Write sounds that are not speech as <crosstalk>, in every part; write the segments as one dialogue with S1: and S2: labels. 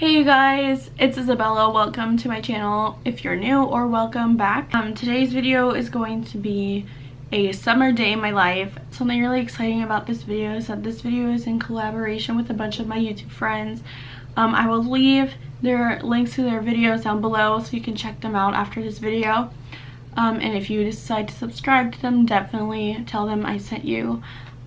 S1: Hey you guys, it's Isabella. Welcome to my channel if you're new or welcome back. Um, today's video is going to be a summer day in my life. Something really exciting about this video is that this video is in collaboration with a bunch of my YouTube friends. Um, I will leave their links to their videos down below so you can check them out after this video. Um, and if you decide to subscribe to them, definitely tell them I sent you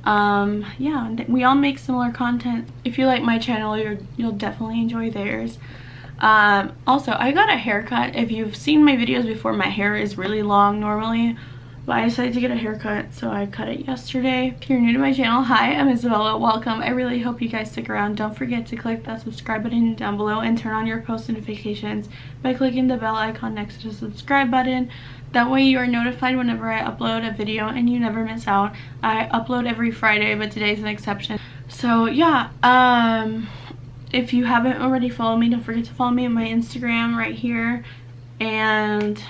S1: um yeah we all make similar content. If you like my channel you you'll definitely enjoy theirs. Um also i got a haircut. If you've seen my videos before my hair is really long normally but i decided to get a haircut so i cut it yesterday if you're new to my channel hi i'm isabella welcome i really hope you guys stick around don't forget to click that subscribe button down below and turn on your post notifications by clicking the bell icon next to the subscribe button that way you are notified whenever I upload a video and you never miss out. I upload every Friday, but today's an exception. So yeah, um, if you haven't already followed me, don't forget to follow me on my Instagram right here. And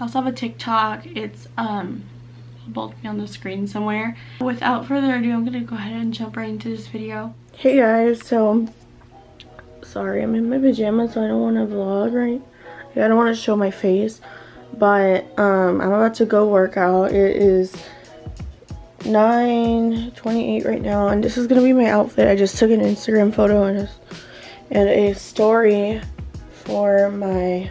S1: I also have a TikTok. It's um, both be on the screen somewhere. Without further ado, I'm gonna go ahead and jump right into this video. Hey guys, so sorry, I'm in my pajamas, so I don't want to vlog right. I don't want to show my face but um, I'm about to go work out. It is 9.28 right now and this is gonna be my outfit. I just took an Instagram photo and a, and a story for my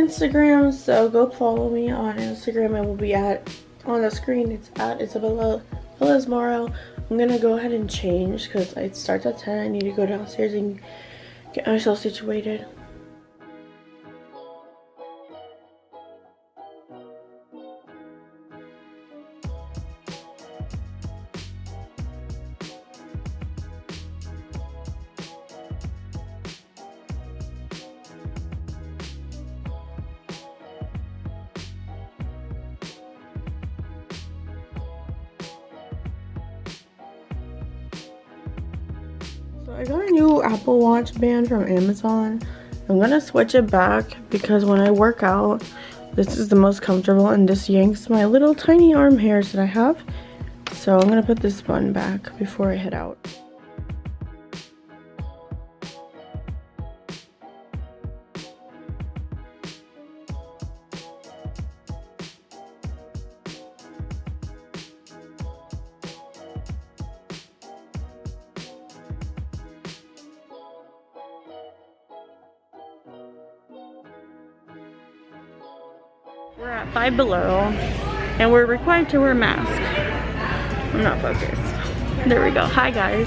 S1: Instagram so go follow me on Instagram. I will be at on the screen. It's at Isabella Moro. I'm gonna go ahead and change because it starts at 10. I need to go downstairs and get myself situated. I got a new Apple Watch band from Amazon. I'm gonna switch it back because when I work out, this is the most comfortable and this yanks my little tiny arm hairs that I have. So I'm gonna put this button back before I head out. We're at Five Below and we're required to wear a mask. I'm not focused. There we go. Hi guys.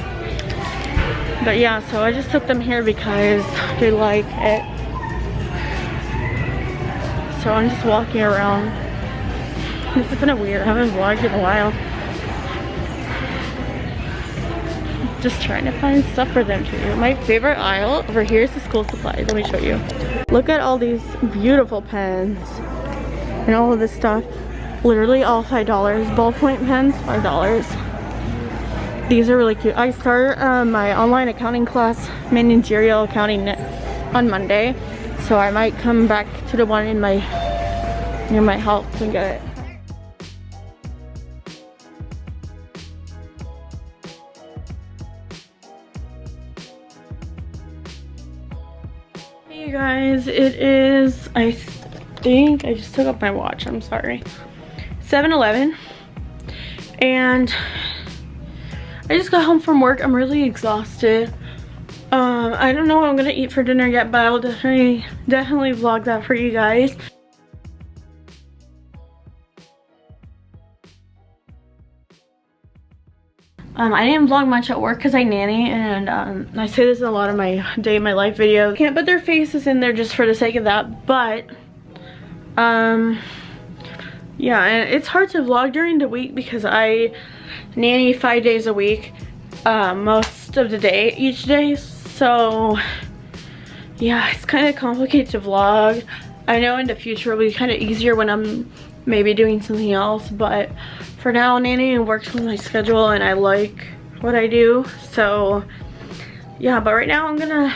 S1: But yeah, so I just took them here because they like it. So I'm just walking around. This is kind of weird. I haven't vlogged in a while. Just trying to find stuff for them to do. My favorite aisle over here is the school supplies. Let me show you. Look at all these beautiful pens and all of this stuff. Literally all $5. Ballpoint pens, $5. These are really cute. I start uh, my online accounting class, managerial accounting on Monday. So I might come back to the one in my near my house and get it. Hey guys, it is I think I just took off my watch. I'm sorry. 7-Eleven. And I just got home from work. I'm really exhausted. Um, I don't know what I'm gonna eat for dinner yet, but I will definitely, definitely vlog that for you guys. Um, I didn't vlog much at work because I nanny and um, I say this in a lot of my day in my life videos. Can't put their faces in there just for the sake of that, but um yeah and it's hard to vlog during the week because i nanny five days a week uh, most of the day each day. So yeah it's kind of complicated to vlog. I know in the future it'll be kind of easier when i'm maybe doing something else but for now nanny works with my schedule and i like what i do. So yeah but right now i'm gonna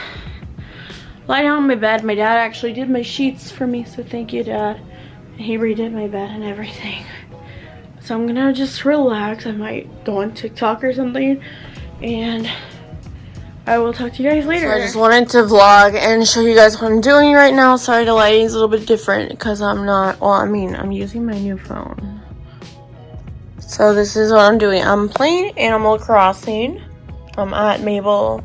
S1: lie down on my bed. My dad actually did my sheets for me, so thank you, Dad. He redid my bed and everything. So I'm gonna just relax. I might go on TikTok or something. And
S2: I will talk to you guys later.
S1: So I just wanted to vlog and show you guys what I'm doing right now. Sorry the lighting's a little bit different because I'm not, well, I mean, I'm using my new phone. So this is what I'm doing. I'm playing Animal Crossing. I'm at Mabel,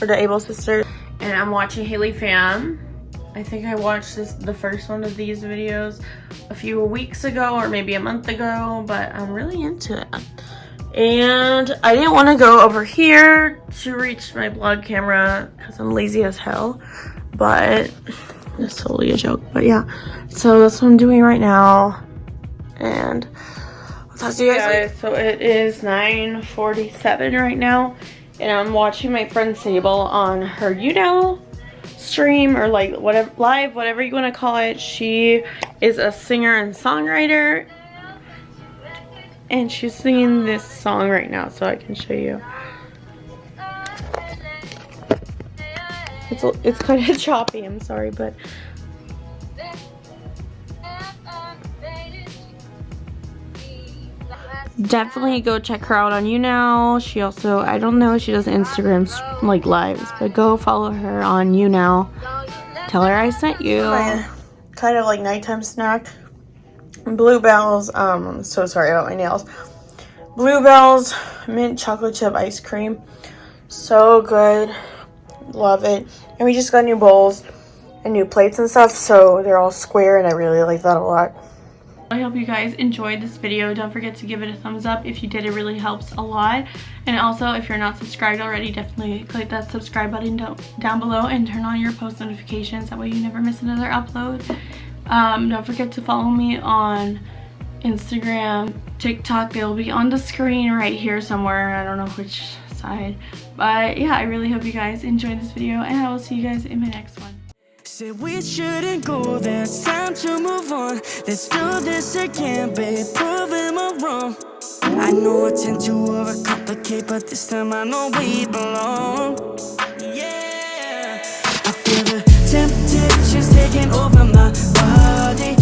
S1: or the Able Sisters, and I'm watching Haley Fam. I think I watched this the first one of these videos a few weeks ago or maybe a month ago, but I'm really into it. And I didn't want to go over here to reach my vlog camera because I'm lazy as hell. But it's totally a joke. But yeah, so that's what I'm doing right now. And I'll talk to you guys, guys So it is 9.47 right now. And I'm watching my friend Sable on her YouNow stream or like whatever live whatever you want to call it she is a singer and songwriter and she's singing this song right now so I can show you. It's, it's kind of <laughs> choppy, I'm sorry, but definitely go check her out on YouNow. She also, I don't know, she does Instagram like lives, but go follow her on YouNow. Tell her I sent you. Kind of like nighttime snack. Blue Bell's, um, I'm so sorry about my nails. Blue Bell's mint chocolate chip ice cream. So good. Love it. And we just got new bowls and new plates and stuff, so they're all square and I really like that a lot.
S2: I hope you guys enjoyed this video. Don't forget to give it a thumbs up. If you did, it really helps a lot. And also, if you're not subscribed already, definitely click that subscribe button down below and turn on your post notifications. That way you never miss another upload. Um, don't forget to follow me on Instagram, TikTok. They'll be on the screen right here somewhere. I don't know which side. But yeah, I really hope you guys enjoyed this video and I will see you guys in my next one. Said we shouldn't go, there's time to move on. Let's do this again, babe, proving me wrong. I know I tend to overcomplicate, but this time I know we belong. Yeah. I feel the temptation's taking over my body